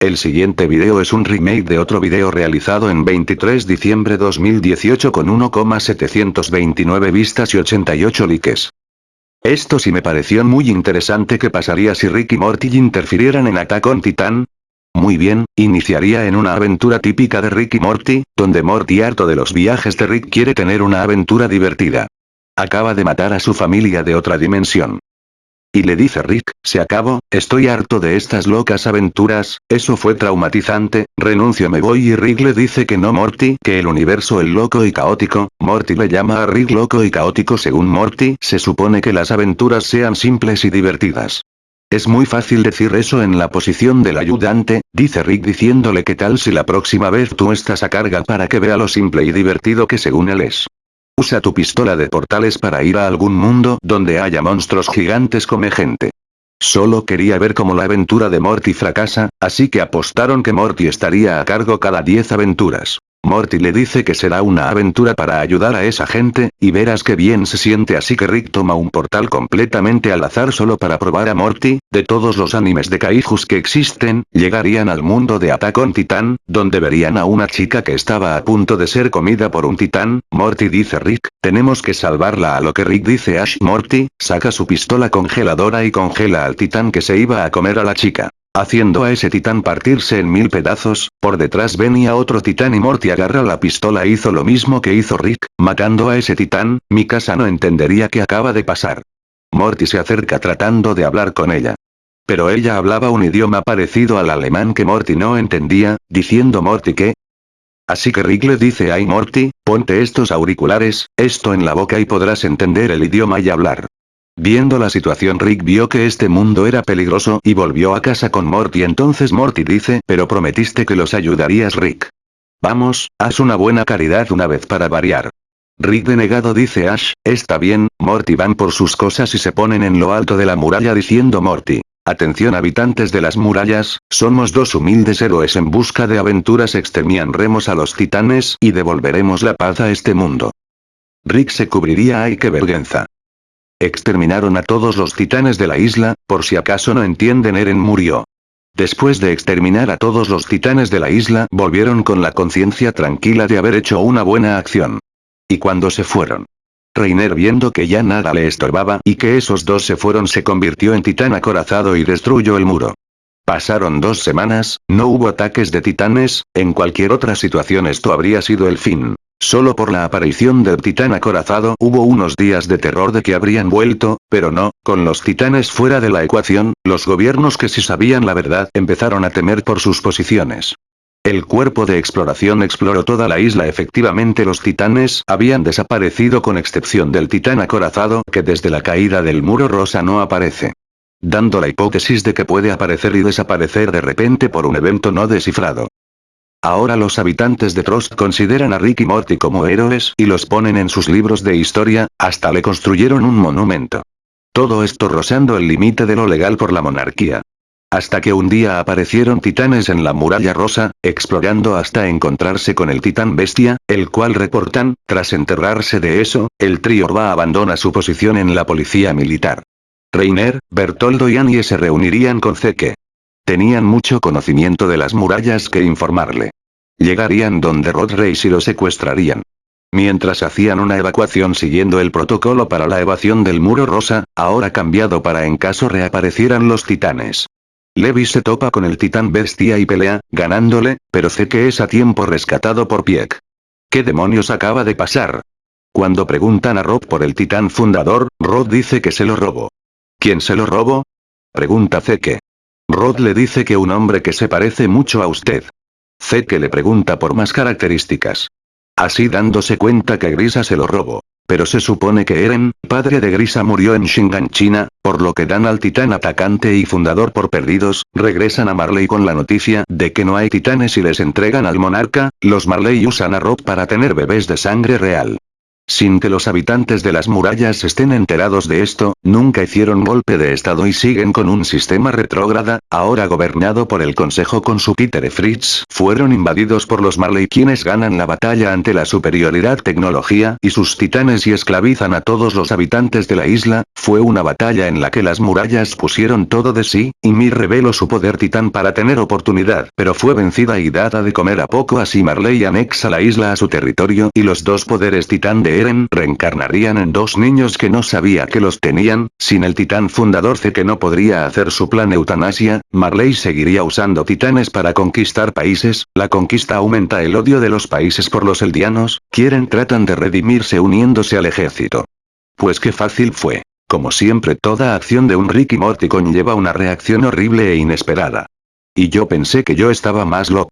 El siguiente video es un remake de otro video realizado en 23 diciembre 2018 con 1,729 vistas y 88 likes. Esto sí me pareció muy interesante que pasaría si Rick y Morty interfirieran en Attack on Titan. Muy bien, iniciaría en una aventura típica de Rick y Morty, donde Morty harto de los viajes de Rick quiere tener una aventura divertida. Acaba de matar a su familia de otra dimensión. Y le dice Rick, se acabó, estoy harto de estas locas aventuras, eso fue traumatizante, renuncio me voy y Rick le dice que no Morty, que el universo es loco y caótico, Morty le llama a Rick loco y caótico según Morty, se supone que las aventuras sean simples y divertidas. Es muy fácil decir eso en la posición del ayudante, dice Rick diciéndole que tal si la próxima vez tú estás a carga para que vea lo simple y divertido que según él es. Usa tu pistola de portales para ir a algún mundo donde haya monstruos gigantes come gente. Solo quería ver cómo la aventura de Morty fracasa, así que apostaron que Morty estaría a cargo cada 10 aventuras. Morty le dice que será una aventura para ayudar a esa gente, y verás que bien se siente así que Rick toma un portal completamente al azar solo para probar a Morty, de todos los animes de kaijus que existen, llegarían al mundo de Attack on Titan, donde verían a una chica que estaba a punto de ser comida por un titán, Morty dice Rick, tenemos que salvarla a lo que Rick dice Ash Morty, saca su pistola congeladora y congela al titán que se iba a comer a la chica. Haciendo a ese titán partirse en mil pedazos, por detrás venía otro titán y Morty agarra la pistola hizo lo mismo que hizo Rick, matando a ese titán, mi casa no entendería qué acaba de pasar. Morty se acerca tratando de hablar con ella. Pero ella hablaba un idioma parecido al alemán que Morty no entendía, diciendo Morty que... Así que Rick le dice ay Morty, ponte estos auriculares, esto en la boca y podrás entender el idioma y hablar. Viendo la situación Rick vio que este mundo era peligroso y volvió a casa con Morty entonces Morty dice pero prometiste que los ayudarías Rick. Vamos, haz una buena caridad una vez para variar. Rick denegado dice Ash, está bien, Morty van por sus cosas y se ponen en lo alto de la muralla diciendo Morty. Atención habitantes de las murallas, somos dos humildes héroes en busca de aventuras exterminaremos a los titanes y devolveremos la paz a este mundo. Rick se cubriría ay qué vergüenza. Exterminaron a todos los titanes de la isla, por si acaso no entienden Eren murió. Después de exterminar a todos los titanes de la isla volvieron con la conciencia tranquila de haber hecho una buena acción. Y cuando se fueron. Reiner viendo que ya nada le estorbaba y que esos dos se fueron se convirtió en titán acorazado y destruyó el muro. Pasaron dos semanas, no hubo ataques de titanes, en cualquier otra situación esto habría sido el fin. Solo por la aparición del titán acorazado hubo unos días de terror de que habrían vuelto, pero no, con los titanes fuera de la ecuación, los gobiernos que sí sabían la verdad empezaron a temer por sus posiciones. El cuerpo de exploración exploró toda la isla efectivamente los titanes habían desaparecido con excepción del titán acorazado que desde la caída del muro rosa no aparece. Dando la hipótesis de que puede aparecer y desaparecer de repente por un evento no descifrado. Ahora los habitantes de Trost consideran a Rick y Morty como héroes y los ponen en sus libros de historia, hasta le construyeron un monumento. Todo esto rozando el límite de lo legal por la monarquía. Hasta que un día aparecieron titanes en la muralla rosa, explorando hasta encontrarse con el titán bestia, el cual reportan, tras enterrarse de eso, el trío va abandona su posición en la policía militar. Reiner, Bertoldo y Annie se reunirían con Zeke. Tenían mucho conocimiento de las murallas que informarle. Llegarían donde Rod Race y lo secuestrarían. Mientras hacían una evacuación siguiendo el protocolo para la evasión del muro rosa, ahora cambiado para en caso reaparecieran los titanes. Levi se topa con el titán bestia y pelea, ganándole, pero sé que es a tiempo rescatado por Pieck. ¿Qué demonios acaba de pasar? Cuando preguntan a Rob por el titán fundador, Rod dice que se lo robó. ¿Quién se lo robó? Pregunta Zeke. Rod le dice que un hombre que se parece mucho a usted. Zeke le pregunta por más características. Así dándose cuenta que Grisa se lo robó. Pero se supone que Eren, padre de Grisa murió en Shingan China, por lo que dan al titán atacante y fundador por perdidos, regresan a Marley con la noticia de que no hay titanes y les entregan al monarca, los Marley usan a Rob para tener bebés de sangre real. Sin que los habitantes de las murallas estén enterados de esto, nunca hicieron golpe de estado y siguen con un sistema retrógrada, ahora gobernado por el Consejo con su Peter Fritz, fueron invadidos por los Marley quienes ganan la batalla ante la superioridad tecnología y sus titanes y esclavizan a todos los habitantes de la isla, fue una batalla en la que las murallas pusieron todo de sí, y Mir reveló su poder titán para tener oportunidad, pero fue vencida y dada de comer a poco así Marley anexa la isla a su territorio y los dos poderes titán de Reencarnarían en dos niños que no sabía que los tenían, sin el titán fundador C que no podría hacer su plan eutanasia, Marley seguiría usando titanes para conquistar países, la conquista aumenta el odio de los países por los eldianos, quieren tratan de redimirse uniéndose al ejército. Pues qué fácil fue. Como siempre toda acción de un Ricky Morty conlleva una reacción horrible e inesperada. Y yo pensé que yo estaba más loco.